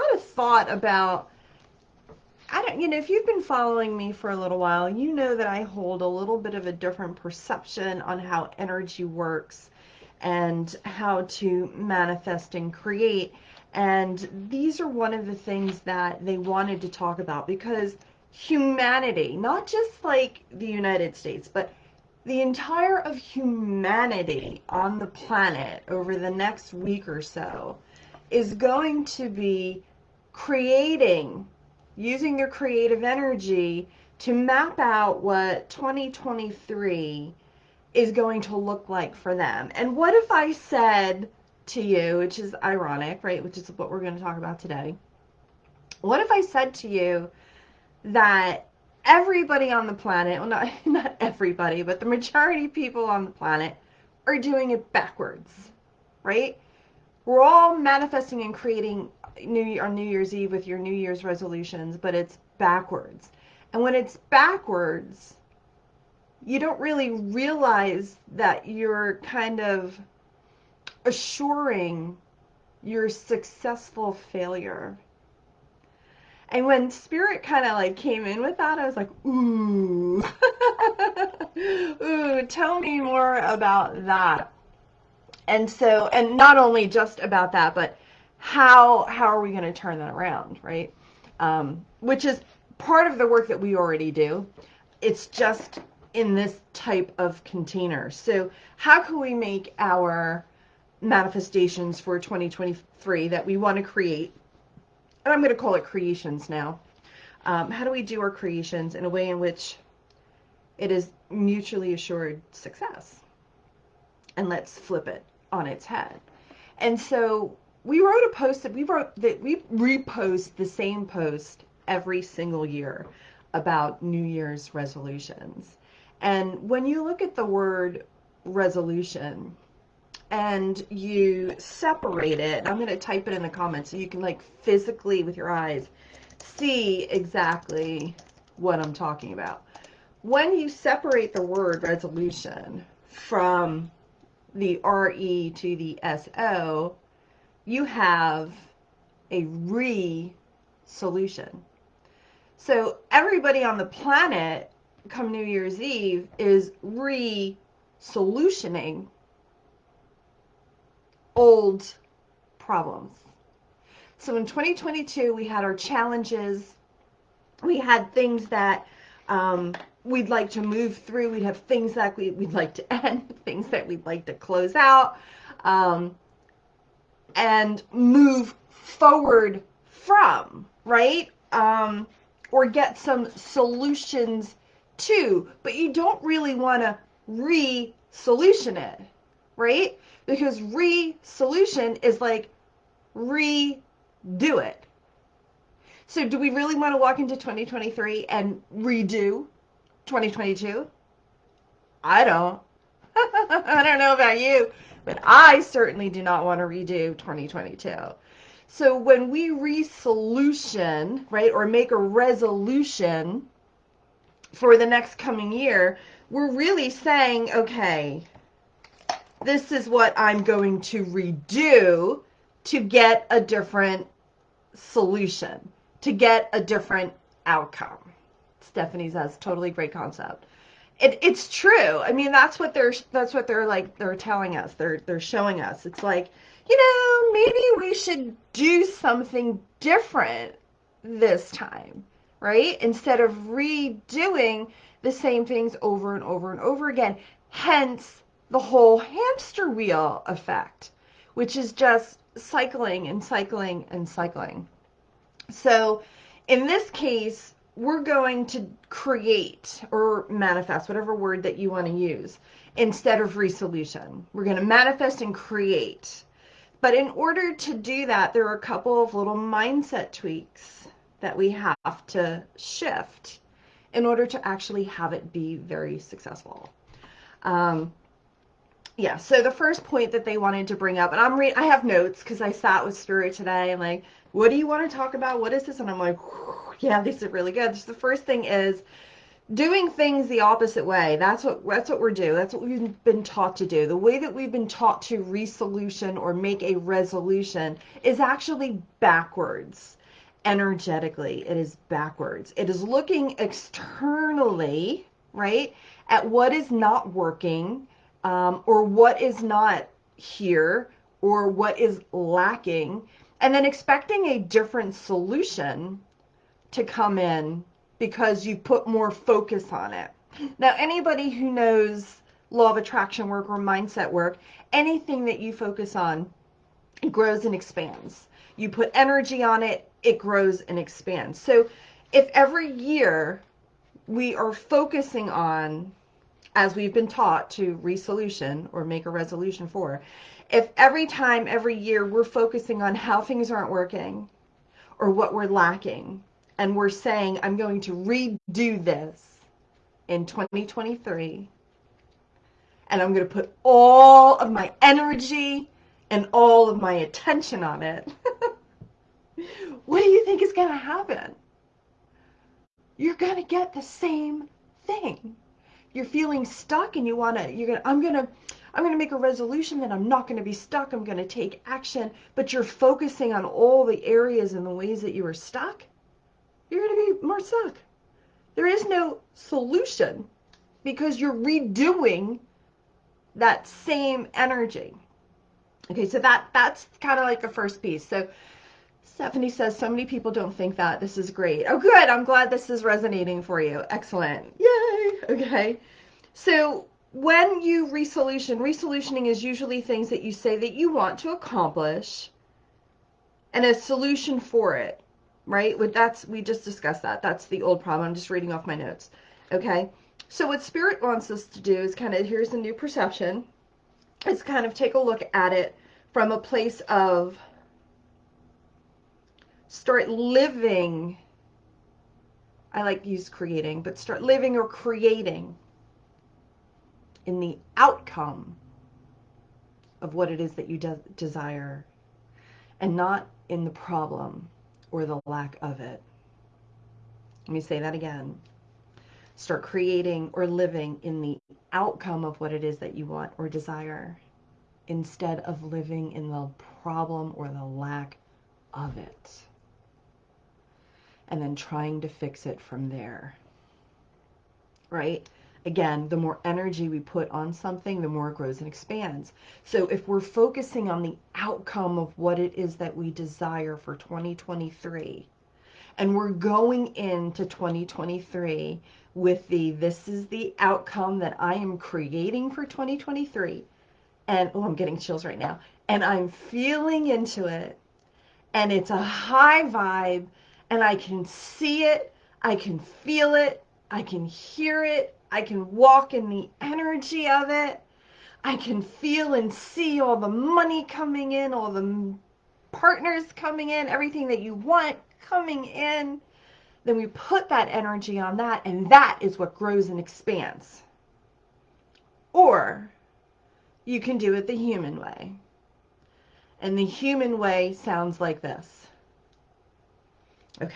lot of thought about I don't, you know, if you've been following me for a little while, you know that I hold a little bit of a different perception on how energy works and how to manifest and create. And these are one of the things that they wanted to talk about because humanity, not just like the United States, but the entire of humanity on the planet over the next week or so is going to be creating using their creative energy to map out what 2023 is going to look like for them. And what if I said to you, which is ironic, right, which is what we're going to talk about today. What if I said to you that everybody on the planet, well not not everybody, but the majority of people on the planet are doing it backwards, right? We're all manifesting and creating New on New Year's Eve with your New Year's resolutions, but it's backwards. And when it's backwards, you don't really realize that you're kind of assuring your successful failure. And when spirit kind of like came in with that, I was like, ooh, ooh, tell me more about that. And so, and not only just about that, but how how are we going to turn that around, right? Um, which is part of the work that we already do. It's just in this type of container. So how can we make our manifestations for 2023 that we want to create, and I'm going to call it creations now. Um, how do we do our creations in a way in which it is mutually assured success? And let's flip it on its head. And so we wrote a post that we wrote that we repost the same post every single year about New Year's resolutions. And when you look at the word resolution and you separate it, I'm going to type it in the comments so you can like physically with your eyes see exactly what I'm talking about. When you separate the word resolution from the RE to the SO, you have a re-solution. So everybody on the planet come New Year's Eve is re-solutioning old problems. So in 2022, we had our challenges. We had things that um, we'd like to move through. We'd have things that we, would like to end, things that we'd like to close out. Um, and move forward from, right? Um, or get some solutions to, but you don't really want to re-solution it, right? Because re-solution is like redo it. So do we really want to walk into 2023 and redo 2022? I don't. I don't know about you, but I certainly do not want to redo 2022. So when we resolution, right, or make a resolution for the next coming year, we're really saying, okay, this is what I'm going to redo to get a different solution, to get a different outcome. Stephanie says, totally great concept it, it's true. I mean, that's what they're that's what they're like they're telling us. They're they're showing us. It's like, you know, maybe we should do something different this time, right? Instead of redoing the same things over and over and over again. Hence the whole hamster wheel effect, which is just cycling and cycling and cycling. So, in this case, we're going to create or manifest, whatever word that you want to use, instead of resolution. We're going to manifest and create. But in order to do that, there are a couple of little mindset tweaks that we have to shift in order to actually have it be very successful. Um, yeah, so the first point that they wanted to bring up, and I'm re- I have notes because I sat with Spirit today and like, what do you want to talk about? What is this? And I'm like, yeah, these are really good. So the first thing is doing things the opposite way. That's what that's what we're doing. That's what we've been taught to do. The way that we've been taught to resolution or make a resolution is actually backwards. Energetically, it is backwards. It is looking externally, right, at what is not working um, or what is not here or what is lacking, and then expecting a different solution to come in because you put more focus on it. Now, anybody who knows law of attraction work or mindset work, anything that you focus on grows and expands. You put energy on it, it grows and expands. So if every year we are focusing on, as we've been taught to resolution or make a resolution for, if every time, every year we're focusing on how things aren't working or what we're lacking, and we're saying, I'm going to redo this in 2023. And I'm going to put all of my energy and all of my attention on it. what do you think is going to happen? You're going to get the same thing. You're feeling stuck and you want to, you're going to, I'm going to, I'm going to make a resolution that I'm not going to be stuck. I'm going to take action, but you're focusing on all the areas and the ways that you are stuck you're going to be more stuck. There is no solution because you're redoing that same energy. Okay, so that that's kind of like the first piece. So Stephanie says so many people don't think that. This is great. Oh, good. I'm glad this is resonating for you. Excellent. Yay. Okay. So when you resolution, resolutioning is usually things that you say that you want to accomplish and a solution for it right? With that's we just discussed that. That's the old problem. I'm just reading off my notes. Okay. So what spirit wants us to do is kind of here's a new perception. Is kind of take a look at it from a place of start living. I like use creating, but start living or creating in the outcome of what it is that you de desire and not in the problem or the lack of it. Let me say that again. Start creating or living in the outcome of what it is that you want or desire instead of living in the problem or the lack of it. And then trying to fix it from there. Right? Again, the more energy we put on something, the more it grows and expands. So if we're focusing on the outcome of what it is that we desire for 2023, and we're going into 2023 with the this is the outcome that I am creating for 2023 and oh I'm getting chills right now and I'm feeling into it and it's a high vibe and I can see it I can feel it I can hear it I can walk in the energy of it. I can feel and see all the money coming in, all the partners coming in, everything that you want coming in. Then we put that energy on that, and that is what grows and expands. Or you can do it the human way. And the human way sounds like this. Okay.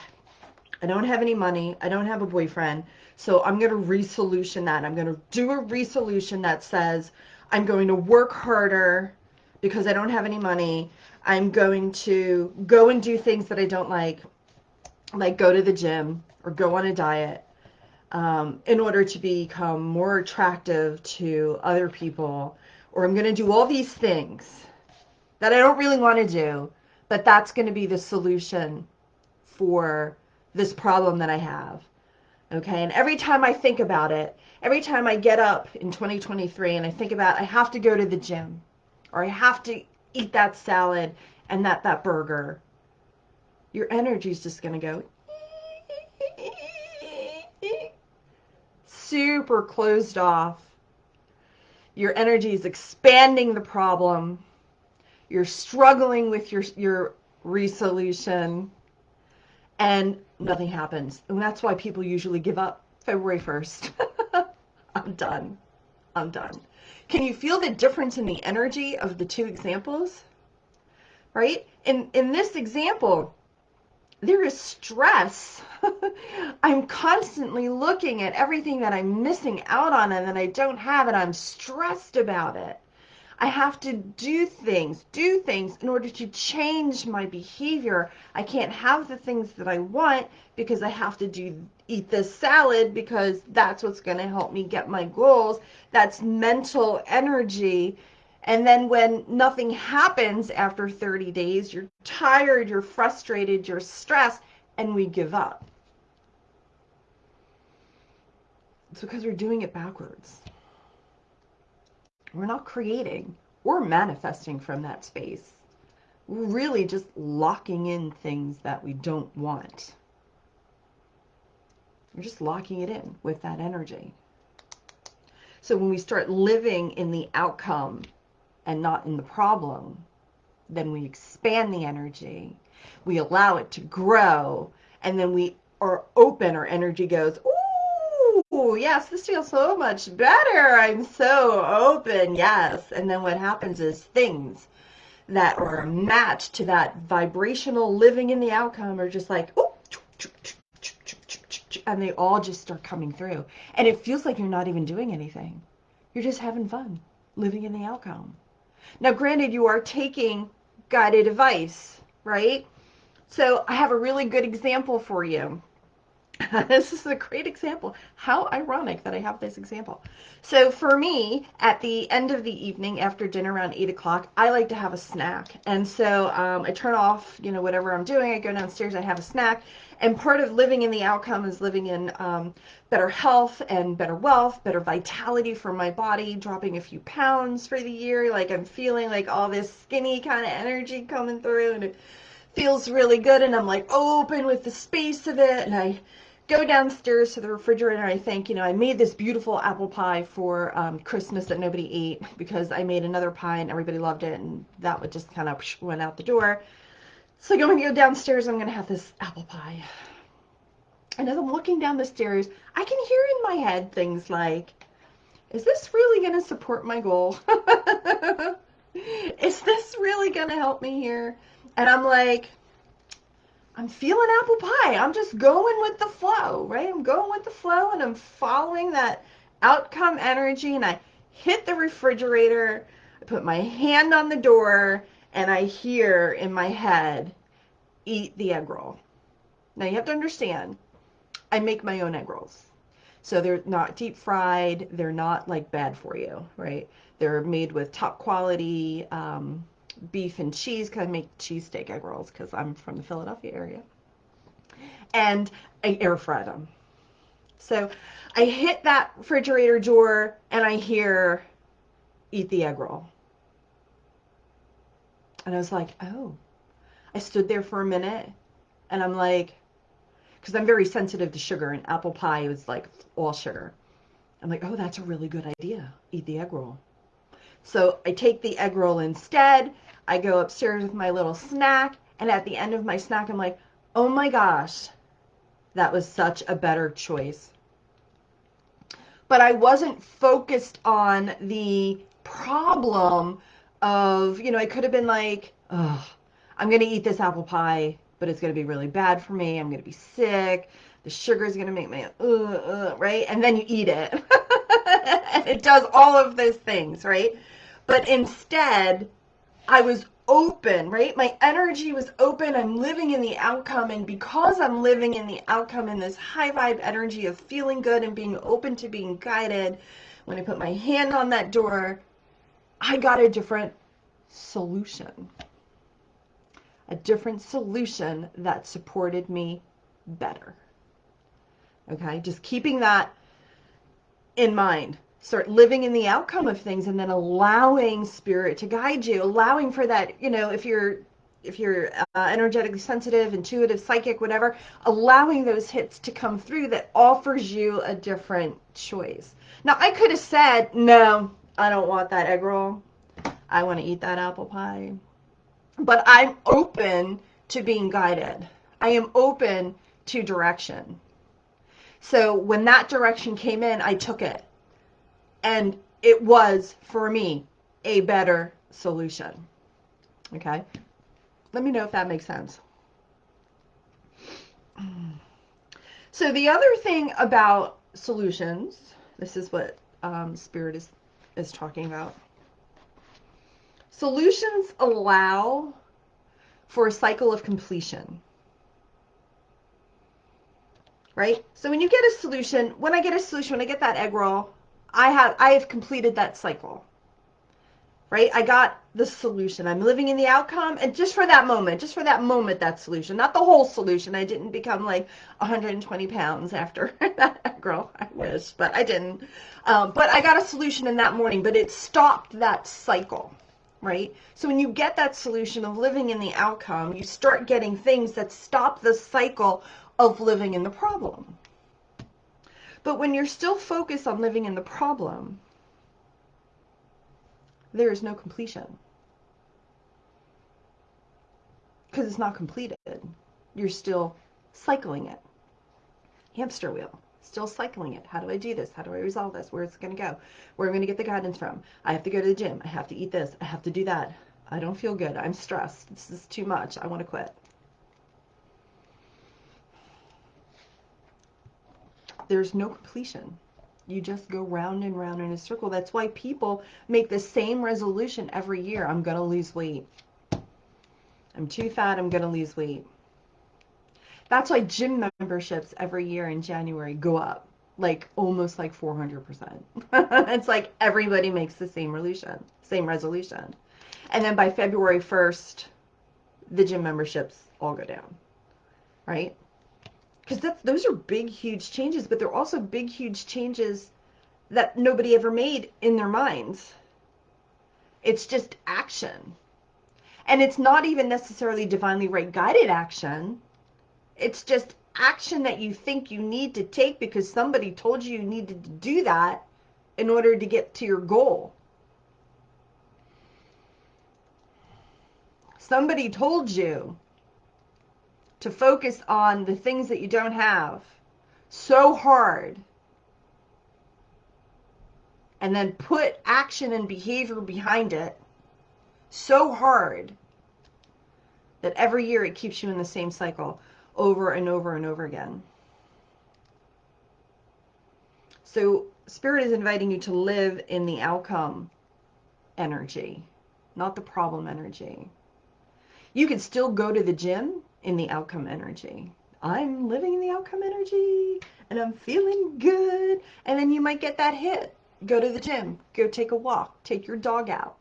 I don't have any money. I don't have a boyfriend. So I'm going to resolution that. I'm going to do a resolution that says I'm going to work harder because I don't have any money. I'm going to go and do things that I don't like, like go to the gym or go on a diet um, in order to become more attractive to other people. Or I'm going to do all these things that I don't really want to do, but that's going to be the solution for this problem that I have. Okay, and every time I think about it, every time I get up in 2023 and I think about I have to go to the gym or I have to eat that salad and that that burger, your energy is just going to go super closed off. Your energy is expanding the problem. You're struggling with your your resolution and nothing happens. And that's why people usually give up February 1st. I'm done. I'm done. Can you feel the difference in the energy of the two examples? Right? In, in this example, there is stress. I'm constantly looking at everything that I'm missing out on and that I don't have, and I'm stressed about it. I have to do things, do things in order to change my behavior. I can't have the things that I want because I have to do eat this salad because that's what's going to help me get my goals. That's mental energy. And then when nothing happens after 30 days, you're tired, you're frustrated, you're stressed, and we give up. It's because we're doing it backwards. We're not creating. We're manifesting from that space. We're really just locking in things that we don't want. We're just locking it in with that energy. So when we start living in the outcome and not in the problem, then we expand the energy. We allow it to grow. And then we are open. Our energy goes, Yes, this feels so much better. I'm so open. Yes. And then what happens is things that are matched to that vibrational living in the outcome are just like, oh, and they all just start coming through. And it feels like you're not even doing anything. You're just having fun living in the outcome. Now, granted, you are taking guided advice, right? So I have a really good example for you. this is a great example. How ironic that I have this example. So for me, at the end of the evening, after dinner around 8 o'clock, I like to have a snack. And so um, I turn off, you know, whatever I'm doing. I go downstairs, I have a snack. And part of living in the outcome is living in um, better health and better wealth, better vitality for my body, dropping a few pounds for the year. Like I'm feeling like all this skinny kind of energy coming through and it feels really good. And I'm like open with the space of it. And I go downstairs to the refrigerator I think, you know, I made this beautiful apple pie for um, Christmas that nobody ate because I made another pie and everybody loved it and that would just kind of went out the door. So I'm going to go downstairs I'm going to have this apple pie. And as I'm looking down the stairs, I can hear in my head things like, is this really going to support my goal? is this really going to help me here? And I'm like, I'm feeling apple pie. I'm just going with the flow, right? I'm going with the flow and I'm following that outcome energy and I hit the refrigerator. I put my hand on the door and I hear in my head, eat the egg roll. Now you have to understand, I make my own egg rolls. So they're not deep fried. They're not like bad for you, right? They're made with top quality um, beef and cheese because I make cheesesteak egg rolls because I'm from the Philadelphia area. And I air fry them. So I hit that refrigerator door and I hear, eat the egg roll. And I was like, oh. I stood there for a minute and I'm like, because I'm very sensitive to sugar and apple pie was like all sugar. I'm like, oh, that's a really good idea. Eat the egg roll. So I take the egg roll instead. I go upstairs with my little snack. And at the end of my snack, I'm like, oh my gosh, that was such a better choice. But I wasn't focused on the problem of, you know, I could have been like, oh, I'm going to eat this apple pie, but it's going to be really bad for me. I'm going to be sick. The sugar is going to make me, uh, uh, right? And then you eat it. it does all of those things, right? But instead, I was open, right? My energy was open. I'm living in the outcome. And because I'm living in the outcome in this high vibe energy of feeling good and being open to being guided, when I put my hand on that door, I got a different solution. A different solution that supported me better. Okay, just keeping that in mind. Start living in the outcome of things and then allowing spirit to guide you allowing for that you know if you're if you're uh, energetically sensitive intuitive psychic whatever allowing those hits to come through that offers you a different choice. Now i could have said no i don't want that egg roll. I want to eat that apple pie. But i'm open to being guided. I am open to direction so when that direction came in i took it and it was, for me, a better solution. Okay? Let me know if that makes sense. So the other thing about solutions, this is what um, Spirit is is talking about. Solutions allow for a cycle of completion. Right? So when you get a solution, when I get a solution, when I get that egg roll, I have I have completed that cycle right? I got the solution. I'm living in the outcome. And just for that moment, just for that moment, that solution, not the whole solution. I didn't become like 120 pounds after that girl. I wish, but I didn't. Um, but I got a solution in that morning, but it stopped that cycle, right? So when you get that solution of living in the outcome, you start getting things that stop the cycle of living in the problem. But when you're still focused on living in the problem, there is no completion. Because it's not completed. You're still cycling it. Hamster wheel. Still cycling it. How do I do this? How do I resolve this? Where is it going to go? Where am I going to get the guidance from? I have to go to the gym. I have to eat this. I have to do that. I don't feel good. I'm stressed. This is too much. I want to quit. There's no completion you just go round and round in a circle. That's why people make the same resolution every year. I'm going to lose weight. I'm too fat. I'm going to lose weight. That's why gym memberships every year in January go up like almost like 400%. it's like everybody makes the same resolution, same resolution. And then by February 1st, the gym memberships all go down. Right? Because that's those are big huge changes but they're also big huge changes that nobody ever made in their minds. It's just action. And it's not even necessarily divinely right guided action. It's just action that you think you need to take because somebody told you you needed to do that in order to get to your goal. Somebody told you to focus on the things that you don't have so hard and then put action and behavior behind it so hard that every year it keeps you in the same cycle over and over and over again. So spirit is inviting you to live in the outcome energy, not the problem energy. You can still go to the gym in the outcome energy. I'm living in the outcome energy and I'm feeling good. And then you might get that hit. Go to the gym, go take a walk, take your dog out,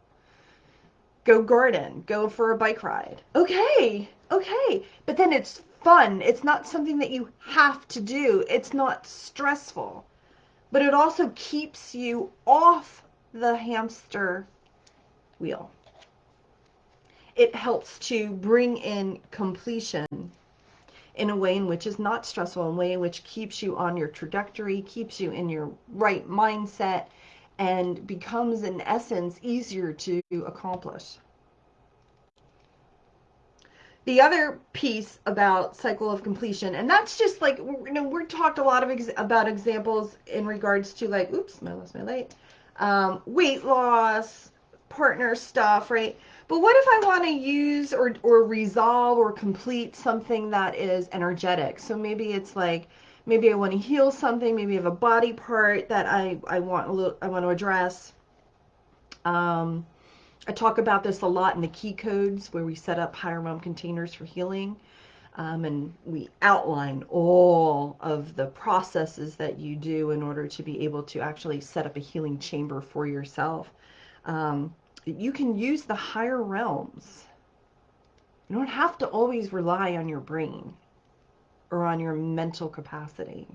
go garden, go for a bike ride. Okay, okay. But then it's fun. It's not something that you have to do, it's not stressful. But it also keeps you off the hamster wheel it helps to bring in completion in a way in which is not stressful, in a way in which keeps you on your trajectory, keeps you in your right mindset, and becomes, in essence, easier to accomplish. The other piece about cycle of completion, and that's just like, you know, we're talked a lot of ex about examples in regards to like, oops, I lost my light, um, weight loss, partner stuff, right? But what if I want to use or, or resolve or complete something that is energetic? So maybe it's like, maybe I want to heal something, maybe I have a body part that I, I want little, I want to address. Um, I talk about this a lot in the key codes where we set up higher realm containers for healing. Um, and we outline all of the processes that you do in order to be able to actually set up a healing chamber for yourself. Um, you can use the higher realms. You don't have to always rely on your brain or on your mental capacity.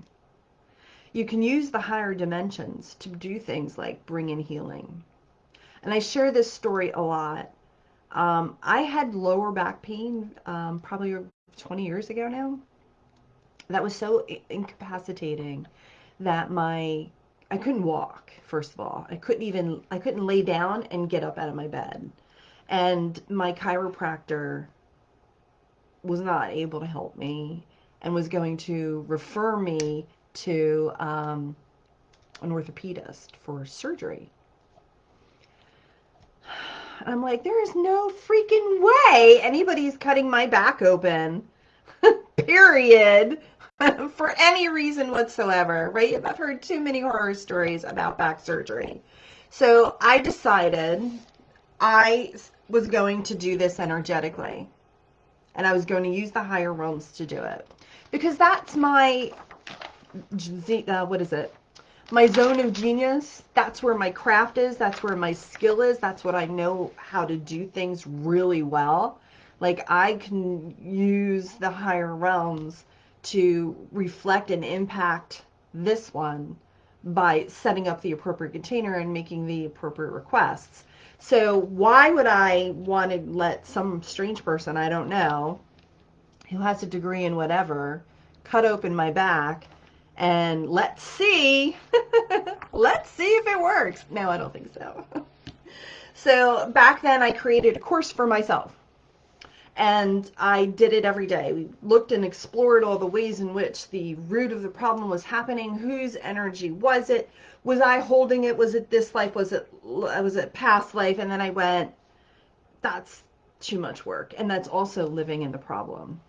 You can use the higher dimensions to do things like bring in healing. And I share this story a lot. Um, I had lower back pain um, probably 20 years ago now. That was so incapacitating that my I couldn't walk, first of all. I couldn't even, I couldn't lay down and get up out of my bed. And my chiropractor was not able to help me and was going to refer me to um, an orthopedist for surgery. I'm like, there is no freaking way anybody's cutting my back open, period, for any reason whatsoever, right? I've heard too many horror stories about back surgery. So I decided I was going to do this energetically. And I was going to use the higher realms to do it. Because that's my, uh, what is it? My zone of genius. That's where my craft is. That's where my skill is. That's what I know how to do things really well. Like I can use the higher realms to reflect and impact this one by setting up the appropriate container and making the appropriate requests. So why would I want to let some strange person I don't know, who has a degree in whatever, cut open my back and let's see, let's see if it works. No, I don't think so. so back then I created a course for myself and I did it every day. We looked and explored all the ways in which the root of the problem was happening. Whose energy was it? Was I holding it? Was it this life? Was it was it past life? And then I went, that's too much work, and that's also living in the problem.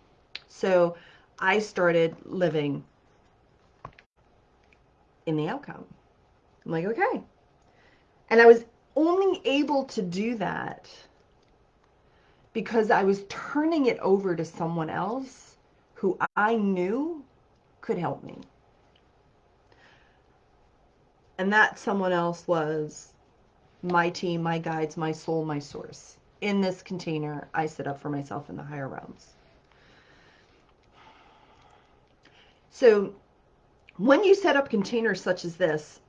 So I started living in the outcome. I'm like, okay. And I was only able to do that because I was turning it over to someone else who I knew could help me. And that someone else was my team, my guides, my soul, my source. In this container I set up for myself in the higher realms. So when you set up containers such as this,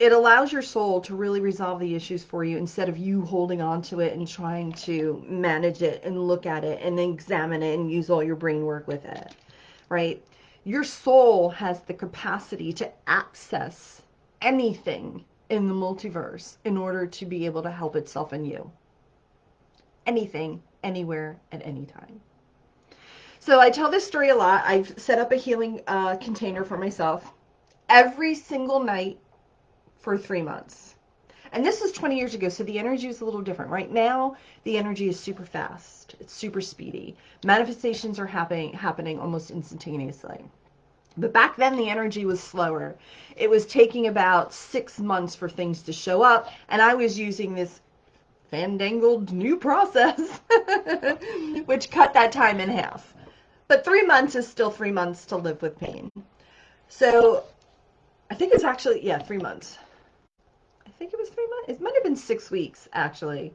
it allows your soul to really resolve the issues for you instead of you holding on to it and trying to manage it and look at it and then examine it and use all your brain work with it, right? Your soul has the capacity to access anything in the multiverse in order to be able to help itself and you. Anything, anywhere, at any time. So I tell this story a lot. I've set up a healing uh, container for myself. Every single night for three months. And this was 20 years ago, so the energy was a little different. Right now, the energy is super fast. It's super speedy. Manifestations are happening happening almost instantaneously. But back then, the energy was slower. It was taking about six months for things to show up, and I was using this fandangled new process, which cut that time in half. But three months is still three months to live with pain. So I think it's actually, yeah, three months think it was three months. It might have been six weeks, actually.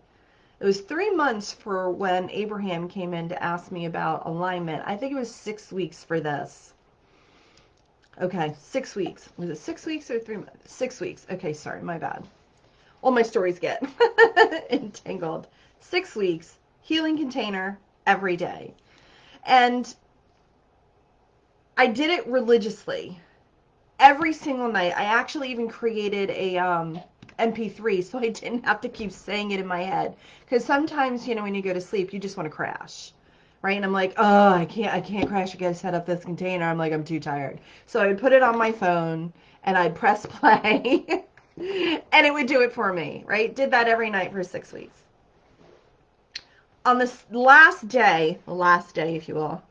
It was three months for when Abraham came in to ask me about alignment. I think it was six weeks for this. Okay, six weeks. Was it six weeks or three months? Six weeks. Okay, sorry, my bad. All my stories get entangled. Six weeks, healing container every day. And I did it religiously. Every single night. I actually even created a um, MP3 so I didn't have to keep saying it in my head. Because sometimes, you know, when you go to sleep, you just want to crash. Right? And I'm like, oh, I can't, I can't crash. I gotta set up this container. I'm like, I'm too tired. So I would put it on my phone and I'd press play and it would do it for me. Right? Did that every night for six weeks. On this last day, last day, if you will,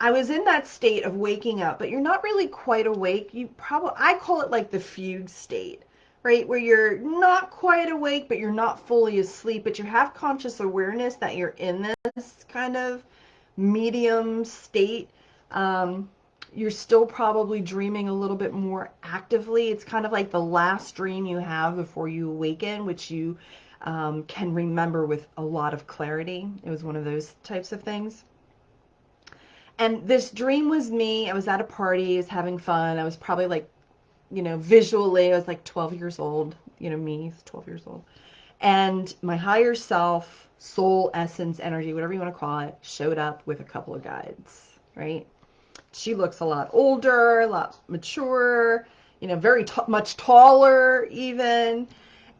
I was in that state of waking up, but you're not really quite awake. You probably, I call it like the fugue state right? Where you're not quite awake, but you're not fully asleep, but you have conscious awareness that you're in this kind of medium state. Um, you're still probably dreaming a little bit more actively. It's kind of like the last dream you have before you awaken, which you um, can remember with a lot of clarity. It was one of those types of things. And this dream was me. I was at a party, I was having fun. I was probably like you know, visually, I was like 12 years old, you know, me, 12 years old. And my higher self, soul, essence, energy, whatever you want to call it, showed up with a couple of guides, right? She looks a lot older, a lot mature, you know, very much taller even.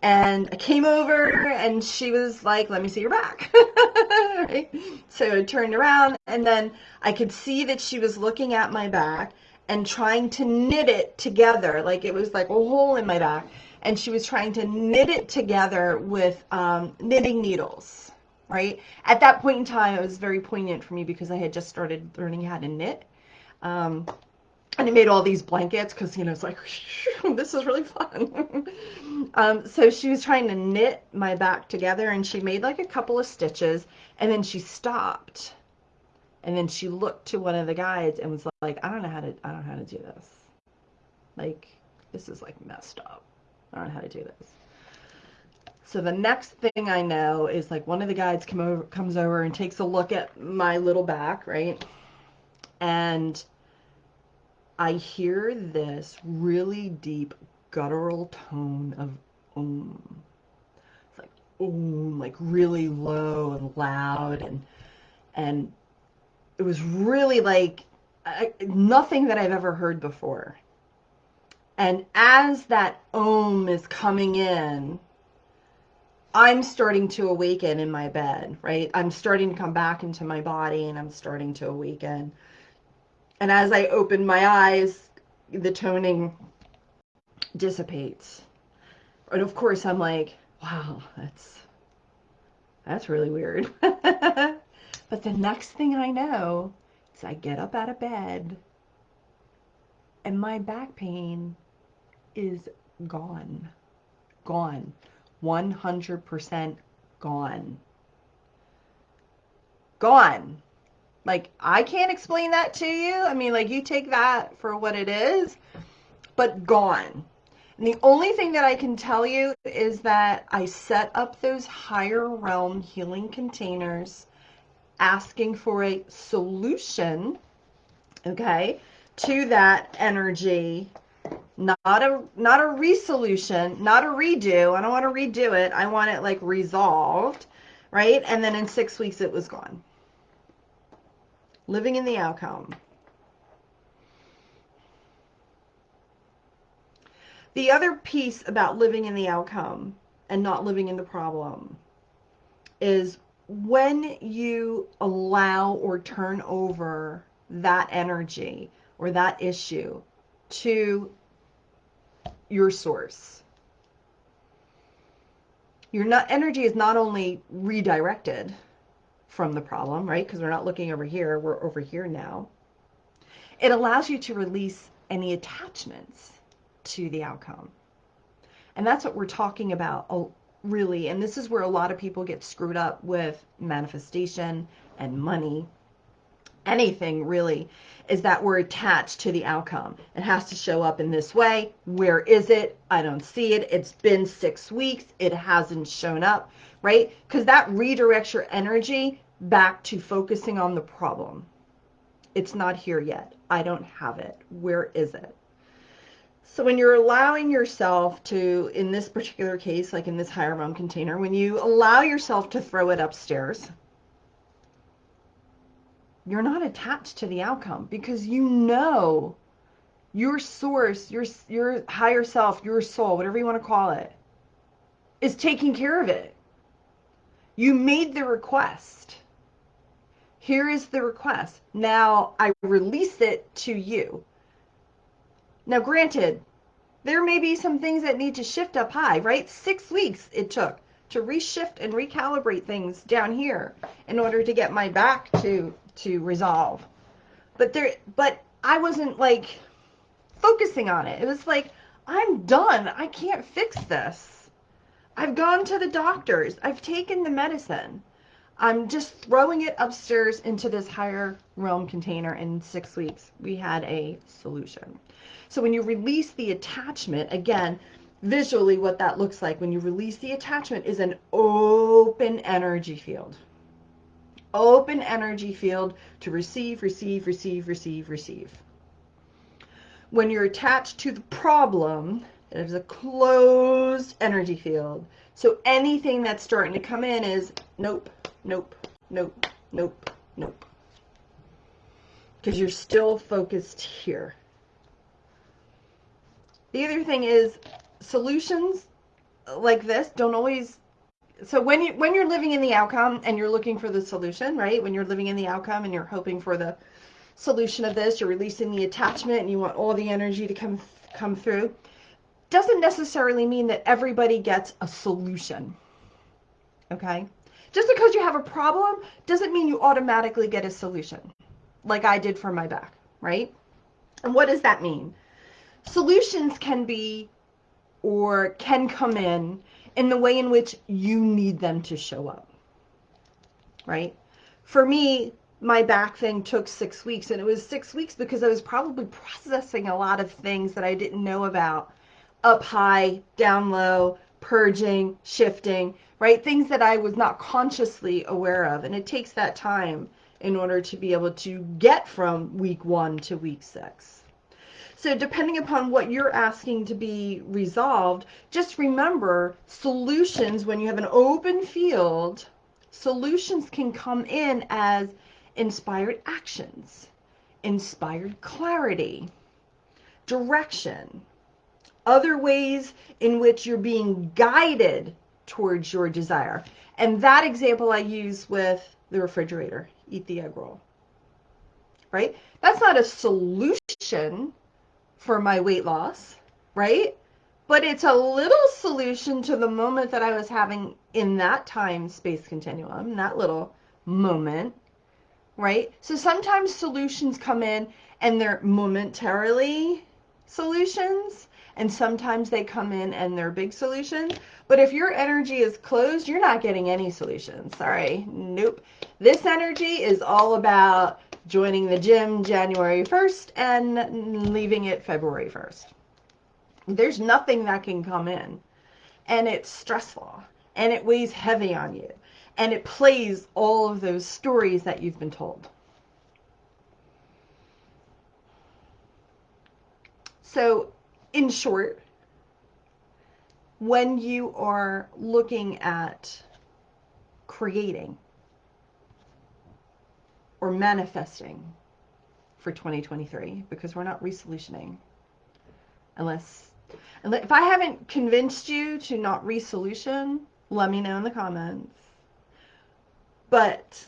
And I came over and she was like, let me see your back. right? So I turned around and then I could see that she was looking at my back and trying to knit it together. Like it was like a hole in my back. And she was trying to knit it together with um, knitting needles, right? At that point in time, it was very poignant for me because I had just started learning how to knit. Um, and he made all these blankets because you know it's like this is really fun. um, so she was trying to knit my back together, and she made like a couple of stitches, and then she stopped, and then she looked to one of the guides and was like, "I don't know how to, I don't know how to do this. Like, this is like messed up. I don't know how to do this." So the next thing I know is like one of the guides come over, comes over and takes a look at my little back, right? And I hear this really deep guttural tone of om. It's like om, like really low and loud and and it was really like I, nothing that I've ever heard before. And as that om is coming in, I'm starting to awaken in my bed, right? I'm starting to come back into my body and I'm starting to awaken. And as I open my eyes, the toning dissipates. And of course, I'm like, wow, that's that's really weird. but the next thing I know is I get up out of bed and my back pain is gone. Gone. 100% gone. Gone. Like, I can't explain that to you. I mean, like, you take that for what it is, but gone. And the only thing that I can tell you is that I set up those higher realm healing containers asking for a solution, okay, to that energy. Not a not a resolution, not a redo. I don't want to redo it. I want it like resolved, right? And then in 6 weeks it was gone living in the outcome. The other piece about living in the outcome and not living in the problem is when you allow or turn over that energy or that issue to your source. Your not, energy is not only redirected, from the problem, right? Because we're not looking over here, we're over here now. It allows you to release any attachments to the outcome. And that's what we're talking about really. And this is where a lot of people get screwed up with manifestation and money. Anything really is that we're attached to the outcome. It has to show up in this way. Where is it? I don't see it. It's been six weeks. It hasn't shown up, right? Because that redirects your energy back to focusing on the problem. It's not here yet. I don't have it. Where is it? So when you're allowing yourself to, in this particular case, like in this higher realm container, when you allow yourself to throw it upstairs, you're not attached to the outcome because you know your source, your your higher self, your soul, whatever you want to call it, is taking care of it. You made the request. Here is the request. Now I release it to you. Now, granted, there may be some things that need to shift up high, right? Six weeks it took to reshift and recalibrate things down here in order to get my back to to resolve. But there but I wasn't like focusing on it. It was like I'm done. I can't fix this. I've gone to the doctors. I've taken the medicine. I'm just throwing it upstairs into this higher realm container in six weeks. We had a solution. So when you release the attachment, again, visually what that looks like when you release the attachment is an open energy field. Open energy field to receive, receive, receive, receive, receive. When you're attached to the problem, it is a closed energy field. So anything that's starting to come in is nope, nope, nope, nope, nope. Because you're still focused here. The other thing is solutions like this don't always so when you when you're living in the outcome and you're looking for the solution, right? When you're living in the outcome and you're hoping for the solution of this, you're releasing the attachment and you want all the energy to come come through. Doesn't necessarily mean that everybody gets a solution. Okay? Just because you have a problem doesn't mean you automatically get a solution, like I did for my back. right? And what does that mean? Solutions can be or can come in in the way in which you need them to show up, right? For me, my back thing took six weeks, and it was six weeks because I was probably processing a lot of things that I didn't know about up high, down low, purging, shifting, right? Things that I was not consciously aware of. And it takes that time in order to be able to get from week one to week six. So, depending upon what you're asking to be resolved, just remember solutions when you have an open field, solutions can come in as inspired actions, inspired clarity, direction, other ways in which you're being guided towards your desire. And that example I use with the refrigerator, eat the egg roll. Right? That's not a solution for my weight loss, right? But it's a little solution to the moment that I was having in that time space continuum, that little moment, right? So sometimes solutions come in and they're momentarily solutions, and sometimes they come in and they're big solutions. But if your energy is closed, you're not getting any solutions. Sorry. Nope. This energy is all about joining the gym January 1st and leaving it February 1st. There's nothing that can come in. And it's stressful. And it weighs heavy on you. And it plays all of those stories that you've been told. So in short, when you are looking at creating or manifesting for 2023, because we're not resolutioning, unless, unless if I haven't convinced you to not resolution, let me know in the comments. But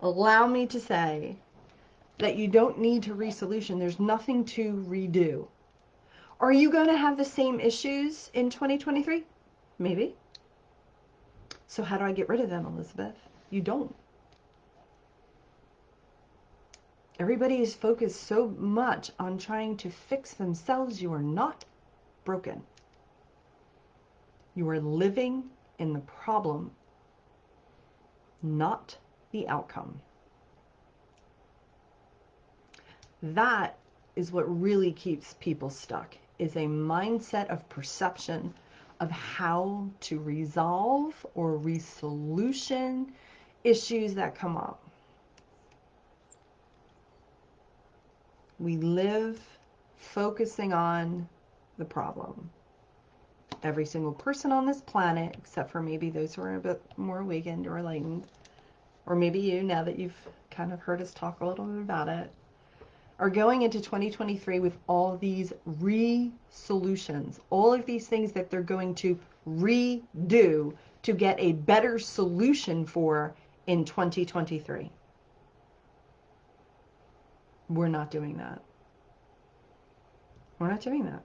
allow me to say that you don't need to resolution. There's nothing to redo. Are you going to have the same issues in 2023? Maybe. So how do I get rid of them, Elizabeth? You don't. Everybody is focused so much on trying to fix themselves. You are not broken. You are living in the problem, not the outcome. That is what really keeps people stuck is a mindset of perception of how to resolve or resolution issues that come up. We live focusing on the problem. Every single person on this planet, except for maybe those who are a bit more awakened or enlightened, or maybe you, now that you've kind of heard us talk a little bit about it, are going into 2023 with all these re-solutions, all of these things that they're going to redo to get a better solution for in 2023. We're not doing that. We're not doing that.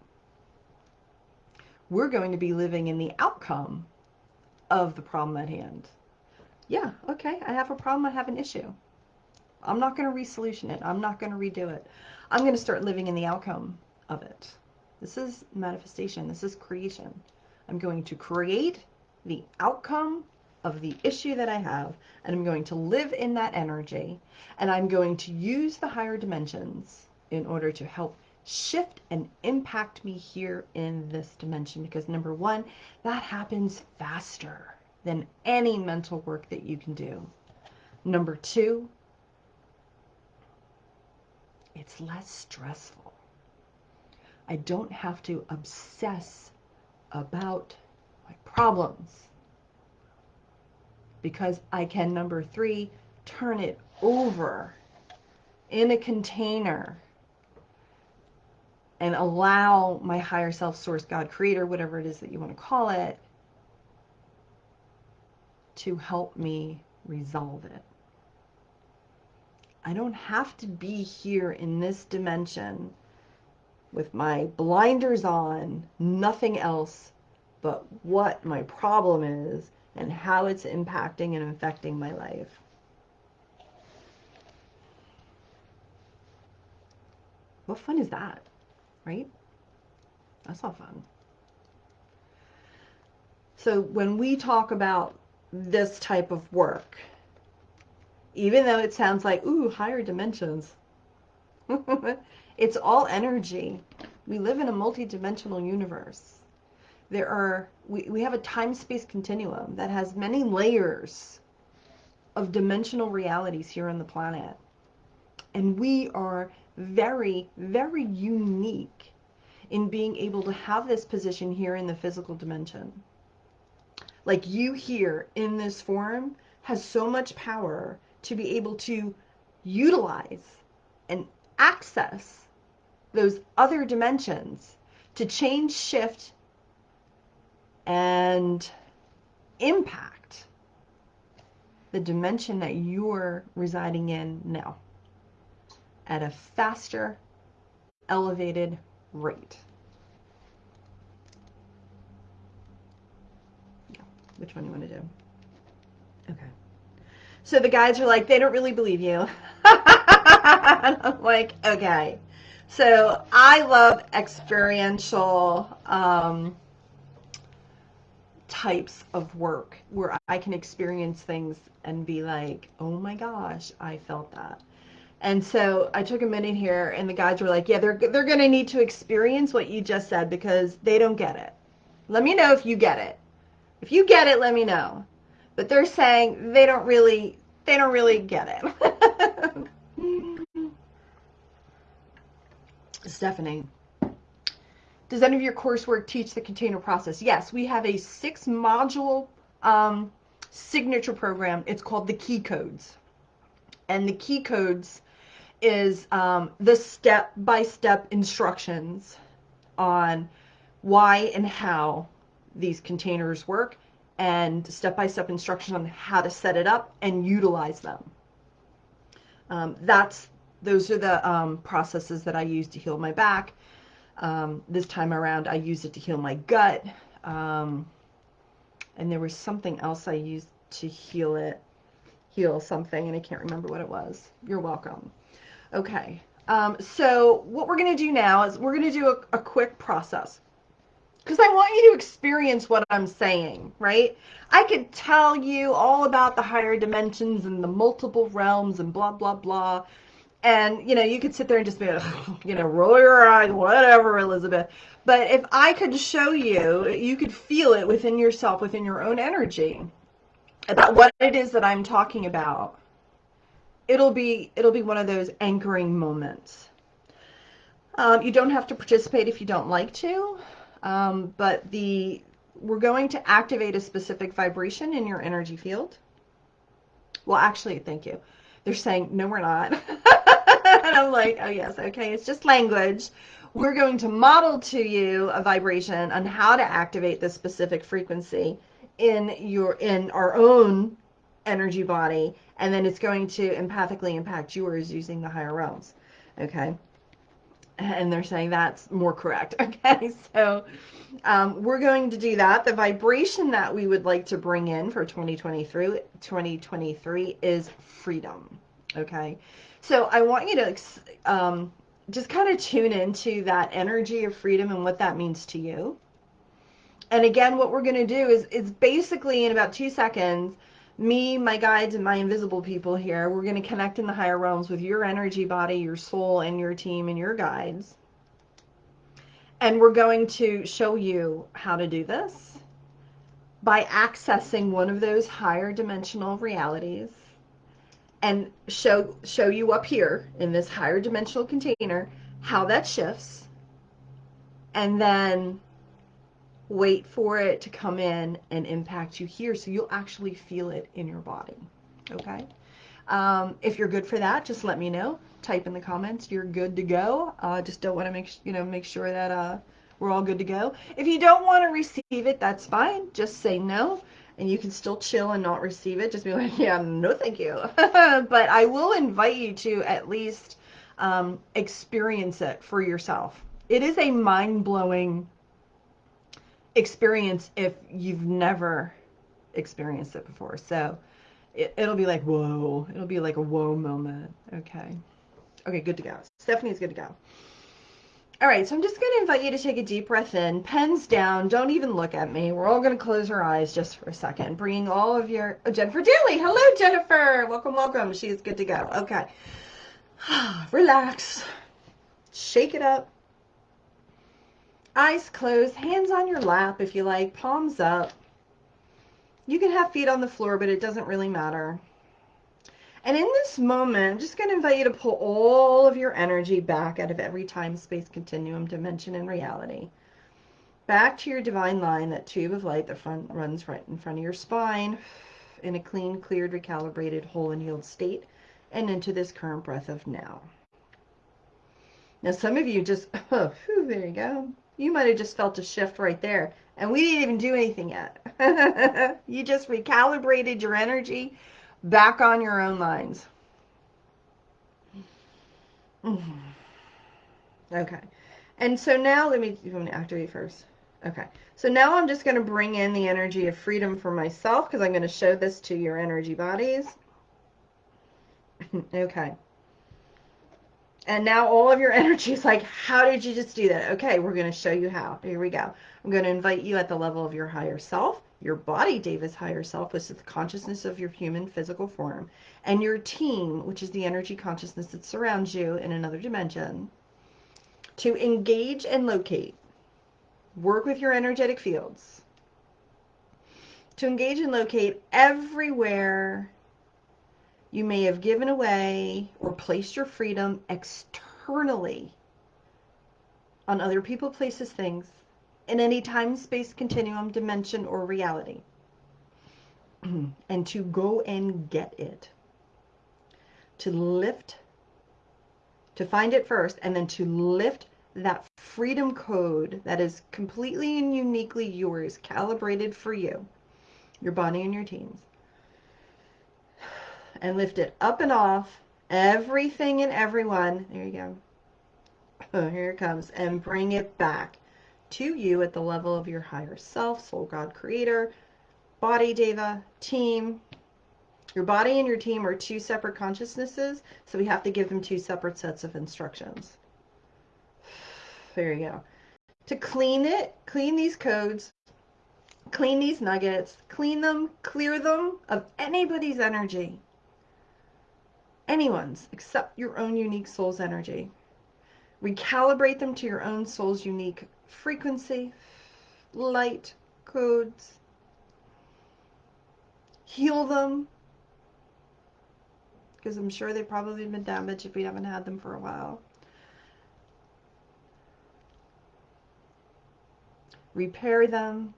We're going to be living in the outcome of the problem at hand. Yeah, okay, I have a problem, I have an issue. I'm not going to re-solution it. I'm not going to redo it. I'm going to start living in the outcome of it. This is manifestation. This is creation. I'm going to create the outcome of the issue that I have, and I'm going to live in that energy, and I'm going to use the higher dimensions in order to help shift and impact me here in this dimension. Because number one, that happens faster than any mental work that you can do. Number two, it's less stressful. I don't have to obsess about my problems because I can, number three, turn it over in a container and allow my higher self, source, God, creator, whatever it is that you want to call it, to help me resolve it. I don't have to be here in this dimension with my blinders on, nothing else but what my problem is and how it's impacting and affecting my life. What fun is that? Right? That's not fun. So when we talk about this type of work, even though it sounds like, ooh, higher dimensions, it's all energy. We live in a multi-dimensional universe. There are, we, we have a time-space continuum that has many layers of dimensional realities here on the planet. And we are very, very unique in being able to have this position here in the physical dimension. Like you here in this form has so much power to be able to utilize and access those other dimensions to change, shift, and impact the dimension that you're residing in now at a faster, elevated rate. Which one you want to do? So the guys are like, they don't really believe you. I'm like, okay. So I love experiential um, types of work where I can experience things and be like, oh my gosh, I felt that. And so I took a minute here, and the guys were like, yeah, they're, they're going to need to experience what you just said because they don't get it. Let me know if you get it. If you get it, let me know. But they're saying they don't really, they don't really get it. Stephanie, does any of your coursework teach the container process? Yes, we have a six module um, signature program. It's called the key codes. And the key codes is um, the step-by-step instructions on why and how these containers work and step-by-step -step instructions on how to set it up and utilize them. Um, that's those are the um, processes that I use to heal my back. Um, this time around, I used it to heal my gut. Um, and there was something else I used to heal it, heal something, and I can't remember what it was. You're welcome. Okay. Um, so what we're going to do now is we're going to do a, a quick process because I want you to experience what I'm saying, right? I could tell you all about the higher dimensions and the multiple realms and blah, blah, blah. And, you know, you could sit there and just be, you know, roll your eyes, whatever, Elizabeth. But if I could show you, you could feel it within yourself, within your own energy about what it is that I'm talking about. It'll be, it'll be one of those anchoring moments. Um, you don't have to participate if you don't like to, um, but the we're going to activate a specific vibration in your energy field. Well, actually, thank you. They're saying, no, we're not. and I'm like, oh, yes, okay, it's just language. We're going to model to you a vibration on how to activate this specific frequency in your in our own energy body, and then it's going to empathically impact yours using the higher realms. Okay and they're saying that's more correct. Okay, so um, we're going to do that. The vibration that we would like to bring in for 2023, 2023 is freedom. Okay, so I want you to um, just kind of tune into that energy of freedom and what that means to you. And again, what we're going to do is, is basically in about two seconds, me, my guides, and my invisible people here, we're going to connect in the higher realms with your energy body, your soul, and your team and your guides. And we're going to show you how to do this by accessing one of those higher dimensional realities and show show you up here in this higher dimensional container how that shifts and then wait for it to come in and impact you here so you'll actually feel it in your body. Okay? Um, if you're good for that, just let me know. Type in the comments you're good to go. Uh, just don't want to make you know make sure that uh, we're all good to go. If you don't want to receive it, that's fine. Just say no, and you can still chill and not receive it. Just be like, yeah, no, thank you. but I will invite you to at least um, experience it for yourself. It is a mind blowing experience if you've never experienced it before. So it, will be like, whoa. It'll be like a whoa moment. Okay. Okay, good to go. Stephanie's good to go. All right, so I'm just going to invite you to take a deep breath in, pens down, don't even look at me. We're all going to close our eyes just for a second, bringing all of your, oh, Jennifer Daly, hello Jennifer, welcome, welcome, she's good to go. Okay, relax, shake it up, eyes closed, hands on your lap if you like, palms up. You can have feet on the floor, but it doesn't really matter. And in this moment, I'm just going to invite you to pull all of your energy back out of every time, space, continuum, dimension, and reality. Back to your divine line, that tube of light that front, runs right in front of your spine in a clean, cleared, recalibrated, whole and healed state, and into this current breath of now. Now, some of you just, oh, whew, there you go. You might have just felt a shift right there. And we didn't even do anything yet. you just recalibrated your energy back on your own lines. Mm-hmm. Okay. And so now let me, activate first? Okay. So now I'm just going to bring in the energy of freedom for myself because I'm going to show this to your energy bodies. okay. And now all of your energy is like, how did you just do that? Okay, we're going to show you how. Here we go. I'm going to invite you at the level of your higher self your body, deva's higher self, which is the consciousness of your human physical form, and your team, which is the energy consciousness that surrounds you in another dimension, to engage and locate. Work with your energetic fields. To engage and locate everywhere you may have given away or placed your freedom externally on other people, places, things in any time, space, continuum, dimension, or reality. and to go and get it. To lift, to find it first, and then to lift that freedom code that is completely and uniquely yours, calibrated for you, your body and your teams. And lift it up and off, everything and everyone. There you go. Oh, here it comes. And bring it back to you at the level of your higher self, soul, God, creator, body, deva, team. Your body and your team are two separate consciousnesses, so we have to give them two separate sets of instructions. There you go. To clean it, clean these codes, clean these nuggets, clean them, clear them of anybody's energy. Anyone's, except your own unique soul's energy. Recalibrate them to your own soul's unique frequency, light codes, heal them, because I'm sure they've probably been damaged if we haven't had them for a while. Repair them,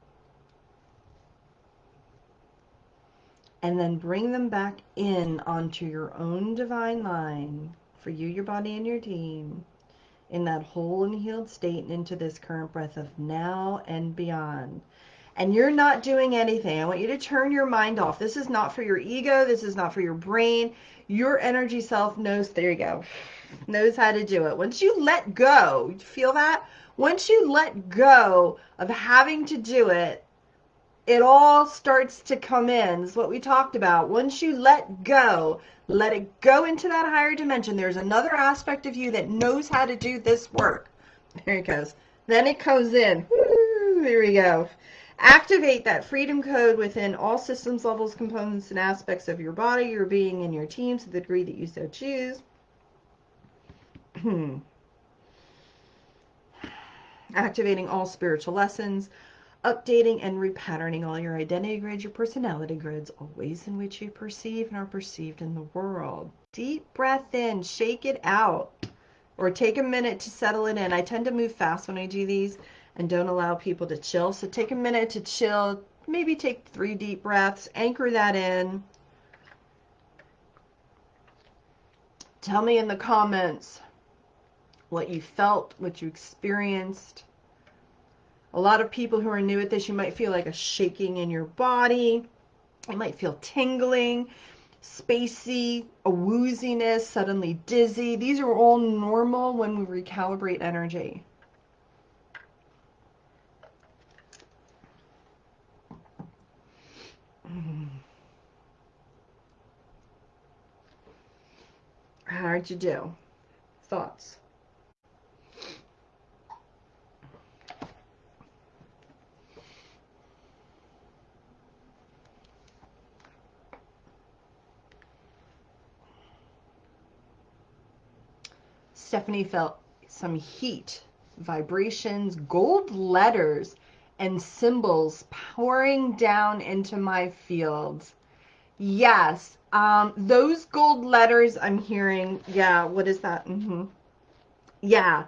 and then bring them back in onto your own divine line for you, your body, and your team in that whole and healed state and into this current breath of now and beyond. And you're not doing anything. I want you to turn your mind off. This is not for your ego. This is not for your brain. Your energy self knows, there you go, knows how to do it. Once you let go, feel that? Once you let go of having to do it, it all starts to come in. Is what we talked about. Once you let go, let it go into that higher dimension. There's another aspect of you that knows how to do this work. There it goes. Then it comes in. There we go. Activate that freedom code within all systems, levels, components, and aspects of your body, your being, and your team to the degree that you so choose. Activating all spiritual lessons, updating and repatterning all your identity grids, your personality grids, all ways in which you perceive and are perceived in the world. Deep breath in, shake it out, or take a minute to settle it in. I tend to move fast when I do these and don't allow people to chill. So take a minute to chill, maybe take three deep breaths, anchor that in. Tell me in the comments what you felt, what you experienced a lot of people who are new at this, you might feel like a shaking in your body. You might feel tingling, spacey, a wooziness, suddenly dizzy. These are all normal when we recalibrate energy. How'd you do? Thoughts? Stephanie felt some heat, vibrations, gold letters, and symbols pouring down into my field. Yes, um, those gold letters I'm hearing, yeah, what is that? Mm-hmm. Yeah,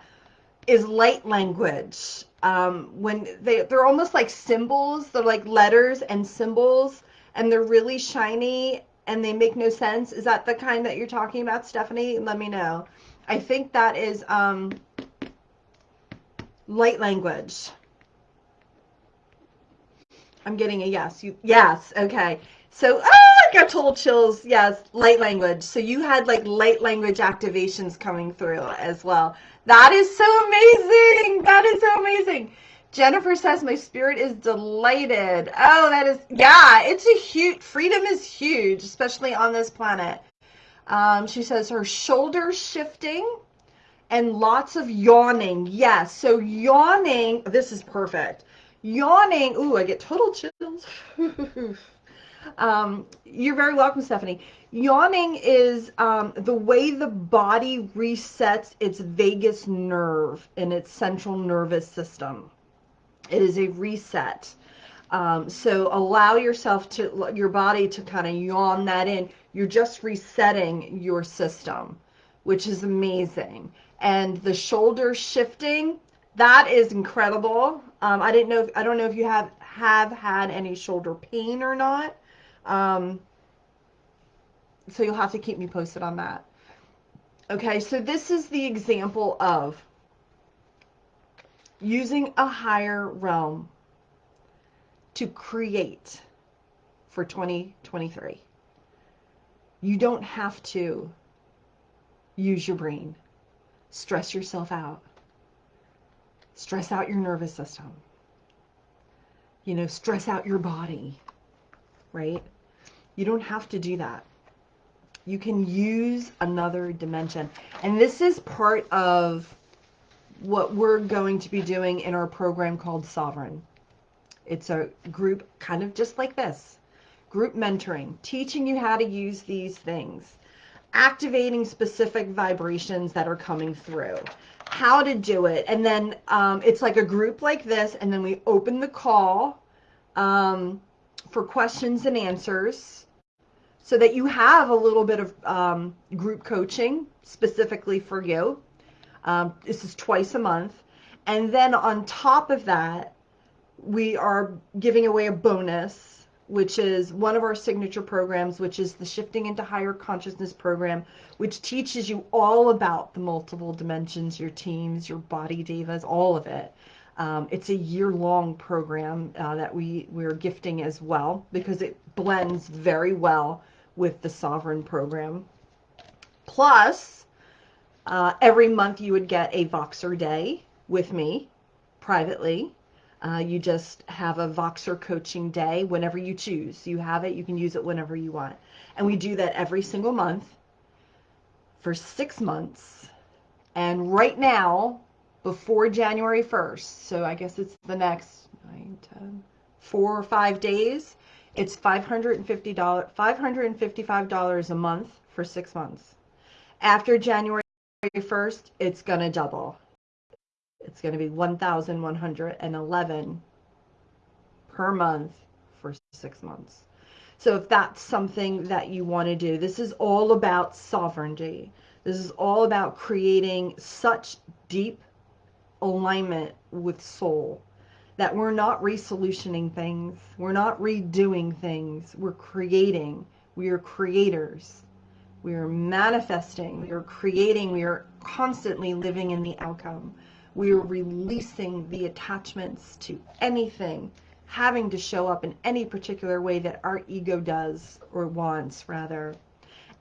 is light language. Um, when they, they're almost like symbols, they're like letters and symbols, and they're really shiny and they make no sense. Is that the kind that you're talking about, Stephanie? Let me know. I think that is um, light language. I'm getting a yes. You yes, okay. So ah, I got total chills. Yes, light language. So you had like light language activations coming through as well. That is so amazing. That is so amazing. Jennifer says my spirit is delighted. Oh, that is yeah. It's a huge freedom is huge, especially on this planet. Um, she says her shoulders shifting and lots of yawning. Yes, so yawning. This is perfect. Yawning. Ooh, I get total chills. um, you're very welcome, Stephanie. Yawning is um, the way the body resets its vagus nerve in its central nervous system. It is a reset. Um, so allow yourself to, your body to kind of yawn that in. You're just resetting your system, which is amazing. And the shoulder shifting, that is incredible. Um, I didn't know, if, I don't know if you have, have had any shoulder pain or not. Um, so you'll have to keep me posted on that. Okay, so this is the example of using a higher realm to create for 2023. You don't have to use your brain. Stress yourself out. Stress out your nervous system. You know, stress out your body, right? You don't have to do that. You can use another dimension. And this is part of what we're going to be doing in our program called Sovereign. It's a group kind of just like this. Group mentoring, teaching you how to use these things, activating specific vibrations that are coming through, how to do it. And then um, it's like a group like this, and then we open the call um, for questions and answers so that you have a little bit of um, group coaching specifically for you. Um, this is twice a month. And then on top of that, we are giving away a bonus, which is one of our signature programs, which is the Shifting into Higher Consciousness program, which teaches you all about the multiple dimensions, your teams, your body devas, all of it. Um, it's a year-long program uh, that we, we're gifting as well because it blends very well with the Sovereign program. Plus, uh, every month you would get a Voxer day with me privately. Uh, you just have a Voxer coaching day whenever you choose. You have it, you can use it whenever you want. And we do that every single month for six months. And right now, before January 1st, so I guess it's the next nine, 10, four or five days, it's $550, $555 a month for six months. After January 1st, it's going to double. It's going to be 1,111 per month for six months. So if that's something that you want to do, this is all about sovereignty. This is all about creating such deep alignment with soul that we're not resolutioning things. We're not redoing things. We're creating. We are creators. We are manifesting. We are creating. We are constantly living in the outcome. We are releasing the attachments to anything having to show up in any particular way that our ego does or wants rather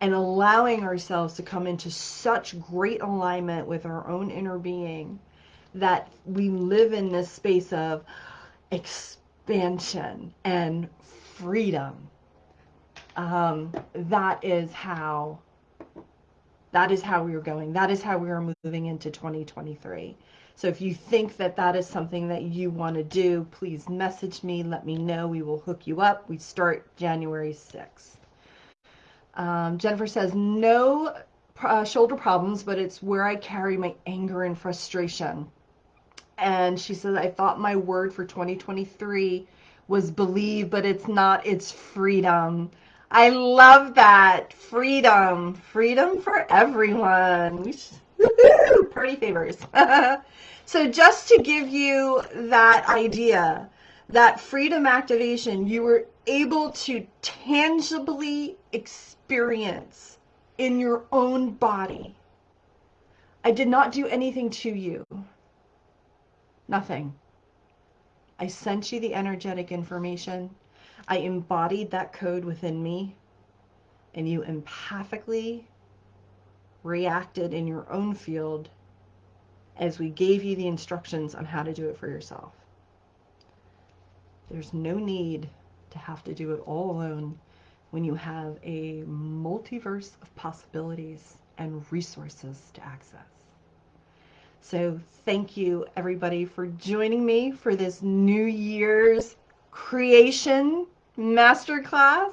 and allowing ourselves to come into such great alignment with our own inner being that we live in this space of expansion and freedom. Um, that is how that is how we are going. That is how we are moving into 2023. So if you think that that is something that you want to do, please message me. Let me know. We will hook you up. We start January 6th. Um, Jennifer says, no uh, shoulder problems, but it's where I carry my anger and frustration. And she says, I thought my word for 2023 was believe, but it's not, it's freedom. I love that. Freedom. Freedom for everyone. Party favors. so just to give you that idea, that freedom activation, you were able to tangibly experience in your own body. I did not do anything to you. Nothing. I sent you the energetic information. I embodied that code within me, and you empathically reacted in your own field as we gave you the instructions on how to do it for yourself. There's no need to have to do it all alone when you have a multiverse of possibilities and resources to access. So thank you everybody for joining me for this New Year's creation masterclass.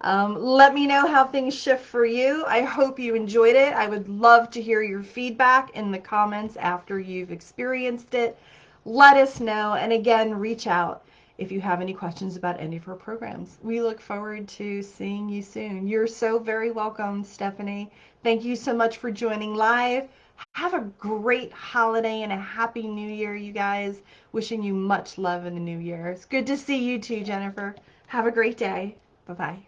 Um, let me know how things shift for you. I hope you enjoyed it. I would love to hear your feedback in the comments after you've experienced it. Let us know. And again, reach out if you have any questions about any of her programs. We look forward to seeing you soon. You're so very welcome, Stephanie. Thank you so much for joining live. Have a great holiday and a happy new year, you guys. Wishing you much love in the new year. It's good to see you too, Jennifer. Have a great day. Bye bye.